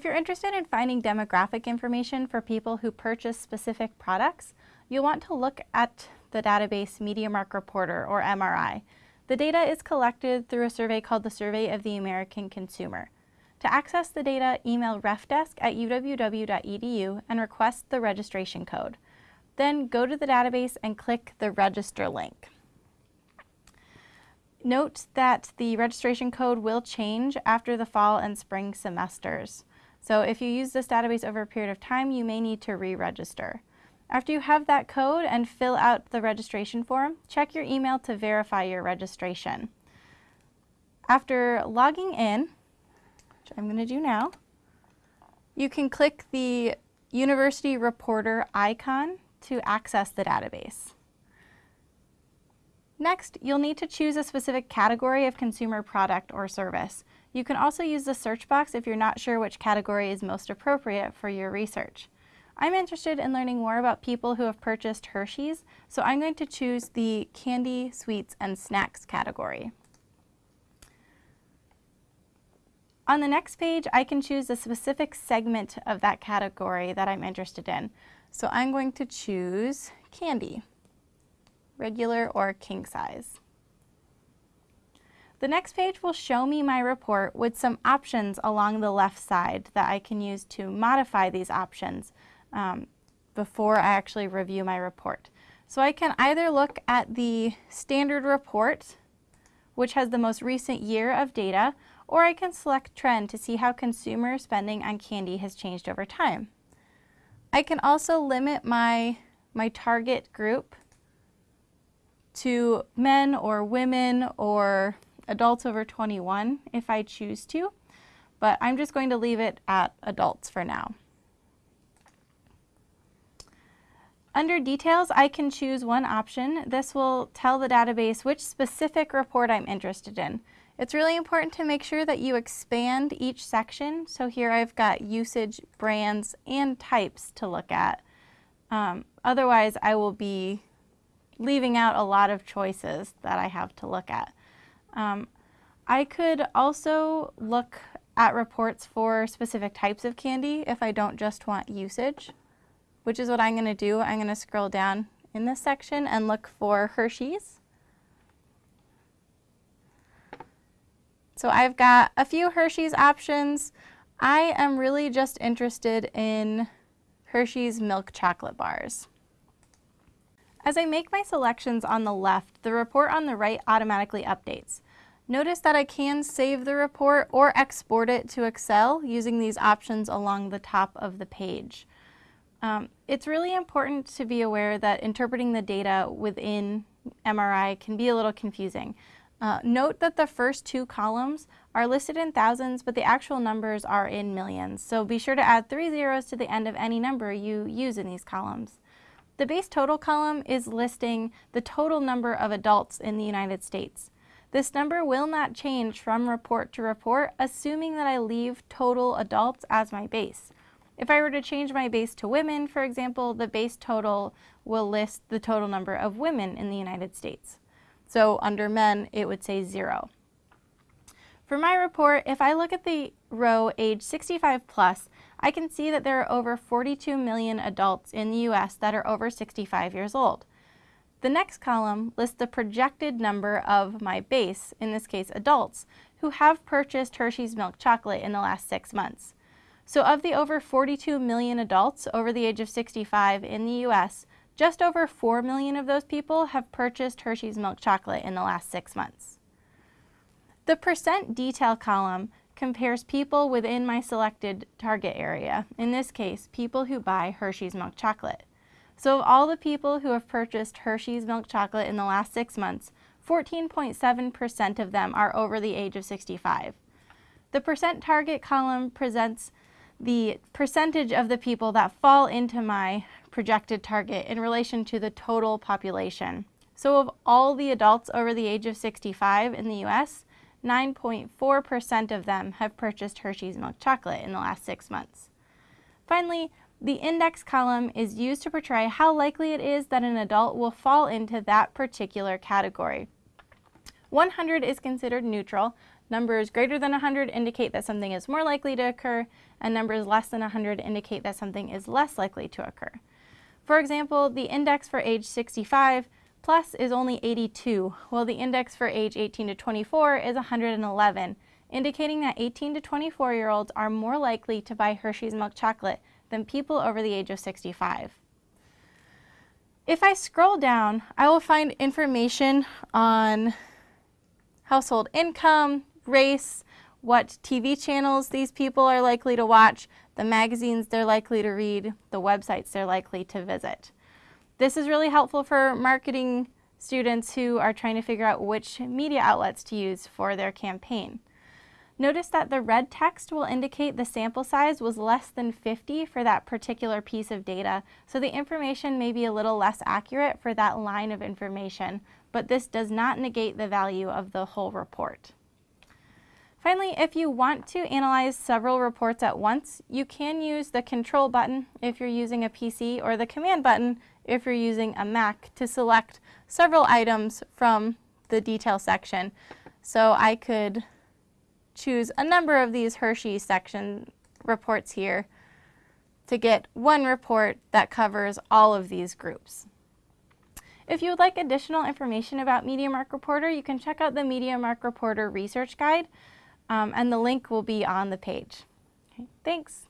If you're interested in finding demographic information for people who purchase specific products, you'll want to look at the database MediaMark Reporter, or MRI. The data is collected through a survey called the Survey of the American Consumer. To access the data, email refdesk at uww.edu and request the registration code. Then go to the database and click the register link. Note that the registration code will change after the fall and spring semesters. So if you use this database over a period of time, you may need to re-register. After you have that code and fill out the registration form, check your email to verify your registration. After logging in, which I'm going to do now, you can click the University Reporter icon to access the database. Next, you'll need to choose a specific category of consumer product or service. You can also use the search box if you're not sure which category is most appropriate for your research. I'm interested in learning more about people who have purchased Hershey's, so I'm going to choose the candy, sweets, and snacks category. On the next page, I can choose a specific segment of that category that I'm interested in. So I'm going to choose candy regular or king size. The next page will show me my report with some options along the left side that I can use to modify these options um, before I actually review my report. So I can either look at the standard report, which has the most recent year of data, or I can select trend to see how consumer spending on candy has changed over time. I can also limit my, my target group to men or women or adults over 21 if I choose to, but I'm just going to leave it at adults for now. Under details, I can choose one option. This will tell the database which specific report I'm interested in. It's really important to make sure that you expand each section. So here I've got usage, brands, and types to look at. Um, otherwise, I will be leaving out a lot of choices that I have to look at. Um, I could also look at reports for specific types of candy if I don't just want usage, which is what I'm going to do. I'm going to scroll down in this section and look for Hershey's. So I've got a few Hershey's options. I am really just interested in Hershey's milk chocolate bars. As I make my selections on the left, the report on the right automatically updates. Notice that I can save the report or export it to Excel using these options along the top of the page. Um, it's really important to be aware that interpreting the data within MRI can be a little confusing. Uh, note that the first two columns are listed in thousands, but the actual numbers are in millions. So be sure to add three zeros to the end of any number you use in these columns. The base total column is listing the total number of adults in the United States. This number will not change from report to report, assuming that I leave total adults as my base. If I were to change my base to women, for example, the base total will list the total number of women in the United States. So under men, it would say zero. For my report, if I look at the row age 65 plus, I can see that there are over 42 million adults in the U.S. that are over 65 years old. The next column lists the projected number of my base, in this case adults, who have purchased Hershey's milk chocolate in the last six months. So of the over 42 million adults over the age of 65 in the U.S., just over 4 million of those people have purchased Hershey's milk chocolate in the last six months. The percent detail column compares people within my selected target area, in this case, people who buy Hershey's milk chocolate. So of all the people who have purchased Hershey's milk chocolate in the last six months, 14.7% of them are over the age of 65. The percent target column presents the percentage of the people that fall into my projected target in relation to the total population. So of all the adults over the age of 65 in the US, 9.4% of them have purchased Hershey's milk chocolate in the last six months. Finally, the index column is used to portray how likely it is that an adult will fall into that particular category. 100 is considered neutral. Numbers greater than 100 indicate that something is more likely to occur, and numbers less than 100 indicate that something is less likely to occur. For example, the index for age 65 plus is only 82, while the index for age 18 to 24 is 111, indicating that 18 to 24 year olds are more likely to buy Hershey's milk chocolate than people over the age of 65. If I scroll down, I will find information on household income, race, what TV channels these people are likely to watch, the magazines they're likely to read, the websites they're likely to visit. This is really helpful for marketing students who are trying to figure out which media outlets to use for their campaign. Notice that the red text will indicate the sample size was less than 50 for that particular piece of data, so the information may be a little less accurate for that line of information, but this does not negate the value of the whole report. Finally, if you want to analyze several reports at once, you can use the control button if you're using a PC or the command button if you're using a Mac to select several items from the detail section. So I could choose a number of these Hershey section reports here to get one report that covers all of these groups. If you would like additional information about MediaMark Reporter, you can check out the MediaMark Reporter Research Guide, um, and the link will be on the page. Okay, thanks.